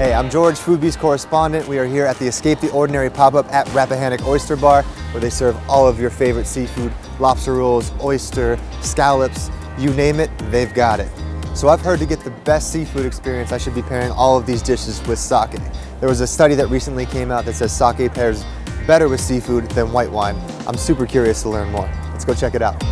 Hey, I'm George, Foodbeast correspondent. We are here at the Escape the Ordinary pop-up at Rappahannock Oyster Bar, where they serve all of your favorite seafood, lobster rolls, oyster, scallops, you name it, they've got it. So I've heard to get the best seafood experience, I should be pairing all of these dishes with sake. There was a study that recently came out that says sake pairs better with seafood than white wine. I'm super curious to learn more. Let's go check it out.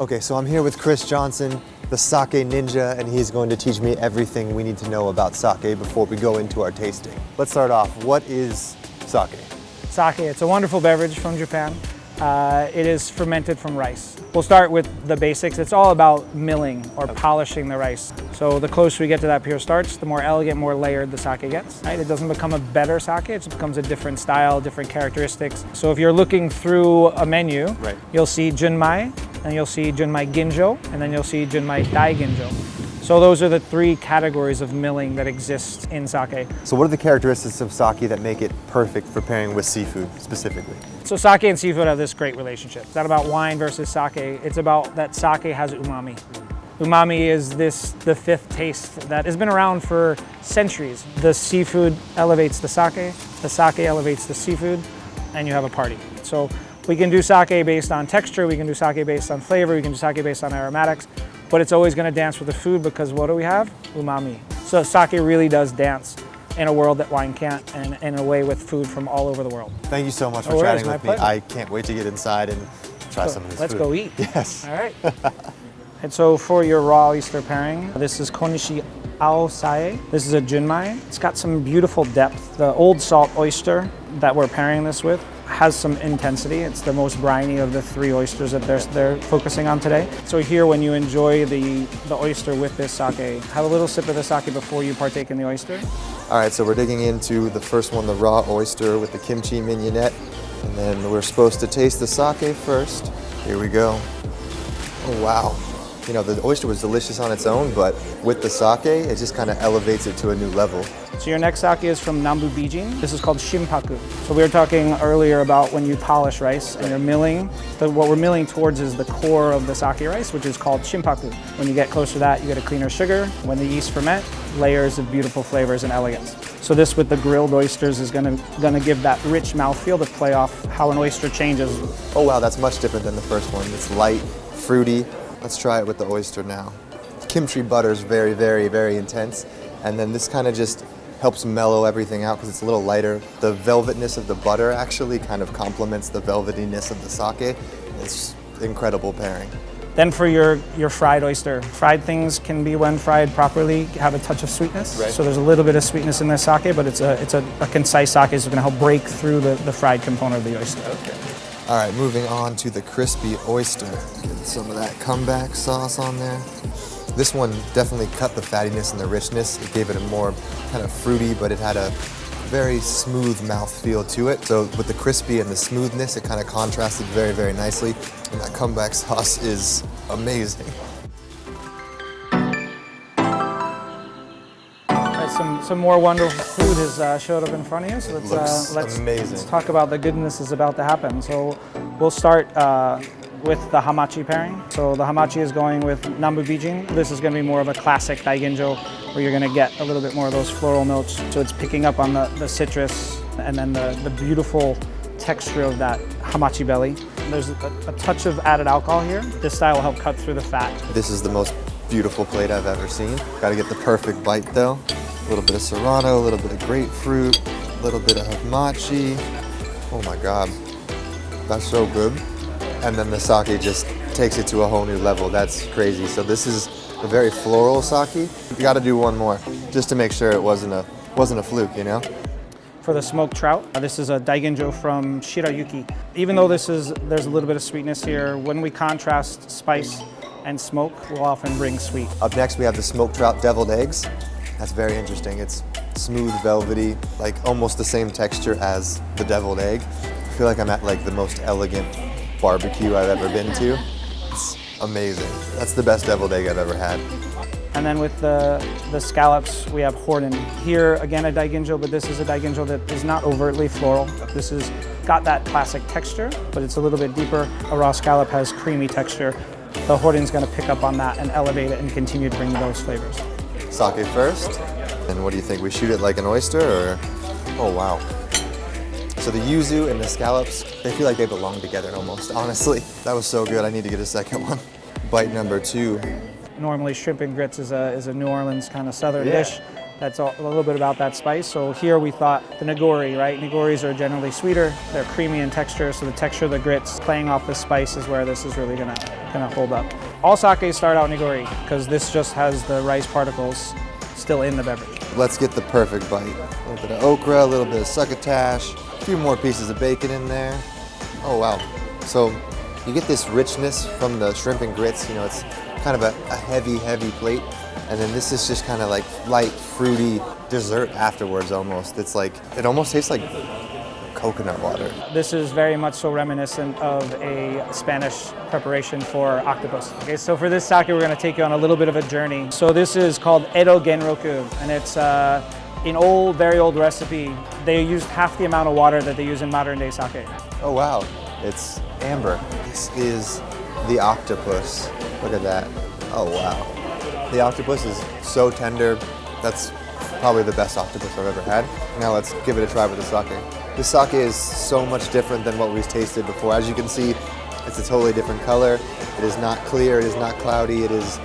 Okay, so I'm here with Chris Johnson, the sake ninja, and he's going to teach me everything we need to know about sake before we go into our tasting. Let's start off. What is sake? Sake, it's a wonderful beverage from Japan. Uh, it is fermented from rice. We'll start with the basics. It's all about milling or polishing the rice. So the closer we get to that pure starch, the more elegant, more layered the sake gets. Right? It doesn't become a better sake, it just becomes a different style, different characteristics. So if you're looking through a menu, Right. you'll see junmai, and you'll see junmai ginjo, and then you'll see junmai dai ginjo. So those are the three categories of milling that exist in sake. So what are the characteristics of sake that make it perfect for pairing with seafood specifically? So sake and seafood have this great relationship. It's not about wine versus sake. It's about that sake has umami. Umami is this the fifth taste that has been around for centuries. The seafood elevates the sake, the sake elevates the seafood, and you have a party. So we can do sake based on texture, we can do sake based on flavor, we can do sake based on aromatics, but it's always gonna dance with the food because what do we have? Umami. So sake really does dance in a world that wine can't and in a way with food from all over the world. Thank you so much for worries, chatting with me. pleasure. I can't wait to get inside and try So some of this let's food. go eat. Yes. All right. and so for your raw oyster pairing, this is Konishi Aosae. This is a junmai. It's got some beautiful depth. The old salt oyster that we're pairing this with has some intensity. It's the most briny of the three oysters that they're, they're focusing on today. So here when you enjoy the, the oyster with this sake, have a little sip of the sake before you partake in the oyster. All right, so we're digging into the first one, the raw oyster with the kimchi mignonette. And then we're supposed to taste the sake first. Here we go. Oh, wow. You know, the oyster was delicious on its own, but with the sake, it just kind of elevates it to a new level. So your next sake is from Nambu Bijin. This is called shimpaku. So we were talking earlier about when you polish rice and you're milling. The, what we're milling towards is the core of the sake rice, which is called shimpaku. When you get closer to that, you get a cleaner sugar. When the yeast ferment, layers of beautiful flavors and elegance. So this with the grilled oysters is gonna, gonna give that rich mouthfeel to play off how an oyster changes. Oh, wow, that's much different than the first one. It's light, fruity. Let's try it with the oyster now. Kimchi butter is very, very, very intense. And then this kind of just helps mellow everything out because it's a little lighter. The velvetness of the butter actually kind of complements the velvetiness of the sake. It's incredible pairing. Then for your, your fried oyster, fried things can be when fried properly have a touch of sweetness. Right. So there's a little bit of sweetness in the sake, but it's a, it's a, a concise sake is gonna help break through the, the fried component of the oyster. Okay. All right, moving on to the crispy oyster. Get some of that comeback sauce on there. This one definitely cut the fattiness and the richness. It gave it a more kind of fruity, but it had a very smooth mouth feel to it. So with the crispy and the smoothness, it kind of contrasted very, very nicely. And that comeback sauce is amazing. Right, some, some more wonderful food has uh, showed up in front of you. So let's, uh, let's, amazing. let's talk about the goodness is about to happen. So we'll start uh, with the hamachi pairing. So the hamachi is going with nambu bijin. This is going to be more of a classic daiginjo where you're going to get a little bit more of those floral notes. So it's picking up on the, the citrus and then the, the beautiful texture of that hamachi belly. There's a, a touch of added alcohol here. This style will help cut through the fat. This is the most beautiful plate I've ever seen. Gotta get the perfect bite though. A little bit of serrano, a little bit of grapefruit, a little bit of hamachi. Oh my God, that's so good. And then the sake just takes it to a whole new level. That's crazy. So this is a very floral sake. You gotta do one more just to make sure it wasn't a, wasn't a fluke, you know? for the smoked trout. Uh, This is a daiginjo from Shirayuki. Even though this is, there's a little bit of sweetness here, when we contrast spice and smoke, we'll often bring sweet. Up next, we have the smoked trout deviled eggs. That's very interesting. It's smooth, velvety, like almost the same texture as the deviled egg. I feel like I'm at like the most elegant barbecue I've ever been to. It's amazing. That's the best deviled egg I've ever had. And then with the, the scallops, we have Horden. Here, again, a Daiginjo, but this is a Daiginjo that is not overtly floral. This has got that classic texture, but it's a little bit deeper. A raw scallop has creamy texture. The Horden's gonna pick up on that and elevate it and continue to bring those flavors. Sake first. And what do you think? We shoot it like an oyster or? Oh, wow. So the yuzu and the scallops, they feel like they belong together almost, honestly. That was so good. I need to get a second one. Bite number two. Normally, shrimp and grits is a, is a New Orleans kind of southern Yeah. dish. That's a, a little bit about that spice. So here we thought the nigori, right? Nigoris are generally sweeter. They're creamy in texture, so the texture of the grits playing off the spice is where this is really gonna gonna hold up. All sakes start out nigori because this just has the rice particles still in the beverage. Let's get the perfect bite. A little bit of okra, a little bit of succotash, a few more pieces of bacon in there. Oh wow. So you get this richness from the shrimp and grits, you know, it's kind of a, a heavy, heavy plate. And then this is just kind of like light, fruity dessert afterwards almost. It's like, it almost tastes like coconut water. This is very much so reminiscent of a Spanish preparation for octopus. Okay, so for this sake, we're going to take you on a little bit of a journey. So this is called Edo Genroku, and it's uh, an old, very old recipe. They used half the amount of water that they use in modern day sake. Oh wow, it's amber. This is the octopus. Look at that. Oh wow. The octopus is so tender. That's probably the best octopus I've ever had. Now let's give it a try with the sake. The sake is so much different than what we've tasted before. As you can see, it's a totally different color. It is not clear, it is not cloudy, it is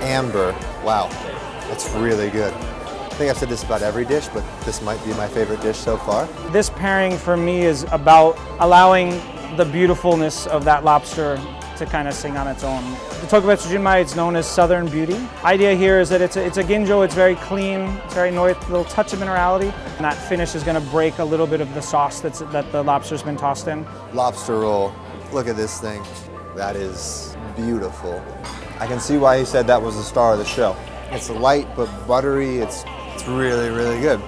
amber. Wow, that's really good. I think I've said this about every dish, but this might be my favorite dish so far. This pairing for me is about allowing the beautifulness of that lobster to kind of sing on its own. The Tokubetsu Junmai is known as Southern Beauty. Idea here is that it's a, it's a ginjo, it's very clean, it's very north, little touch of minerality, and that finish is going to break a little bit of the sauce that's, that the lobster's been tossed in. lobster roll. Look at this thing. That is beautiful. I can see why he said that was the star of the show. It's light but buttery. It's it's really really good.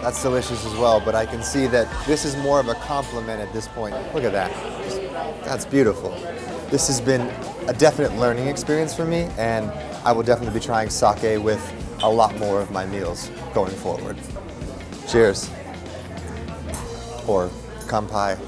That's delicious as well, but I can see that this is more of a compliment at this point. Look at that. That's beautiful. This has been a definite learning experience for me, and I will definitely be trying sake with a lot more of my meals going forward. Cheers. Or kampai.